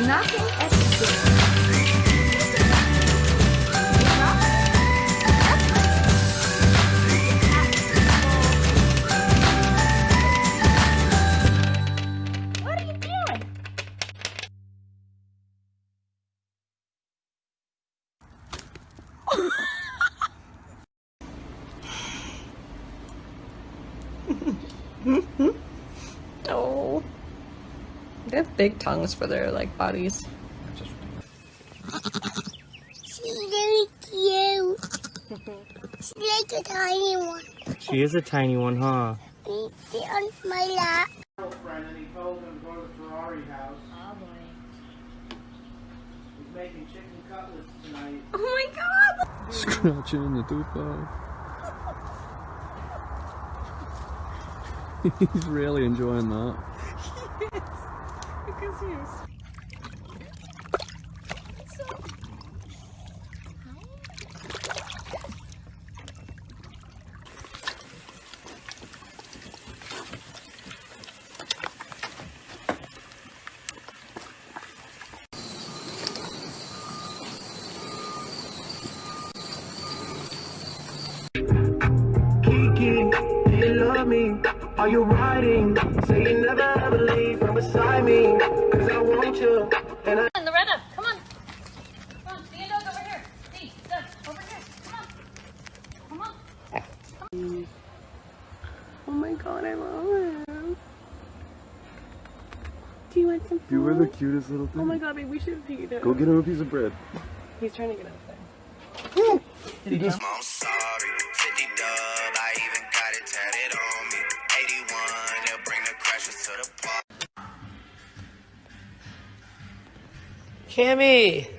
nothing at stake. oh. They have big tongues for their like bodies. She's very cute. She's like a tiny one. She is a tiny one, huh? And She's on my lap. girlfriend and he told him to go to the Ferrari house. Oh boy. He's making chicken cutlets tonight. Oh my god! Scratching the tupa. He's really enjoying that. Kiki, do you love me? Are you riding? Say you never ever leave from beside me. Cause I want you. And I Loretta, come on. Come on, see a dog over here. See, look, over here. Come on. Come on. Oh my god, I love him. Do you want some food? You were the cutest little thing. Oh my god, babe, we should feed him. Go get him a piece of bread. He's trying to get out there. I'm sorry, 50 dub, Cammy!